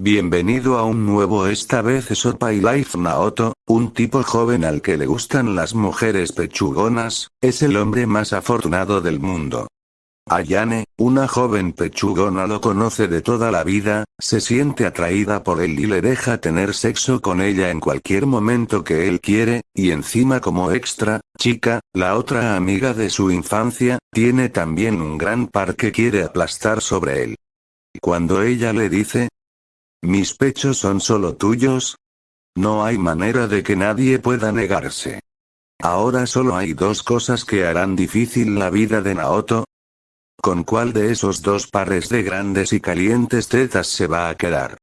Bienvenido a un nuevo esta vez es Opa y Life Naoto, un tipo joven al que le gustan las mujeres pechugonas, es el hombre más afortunado del mundo. Ayane, una joven pechugona lo conoce de toda la vida, se siente atraída por él y le deja tener sexo con ella en cualquier momento que él quiere, y encima como extra, chica, la otra amiga de su infancia, tiene también un gran par que quiere aplastar sobre él. Cuando ella le dice, mis pechos son solo tuyos. No hay manera de que nadie pueda negarse. Ahora solo hay dos cosas que harán difícil la vida de Naoto. ¿Con cuál de esos dos pares de grandes y calientes tetas se va a quedar?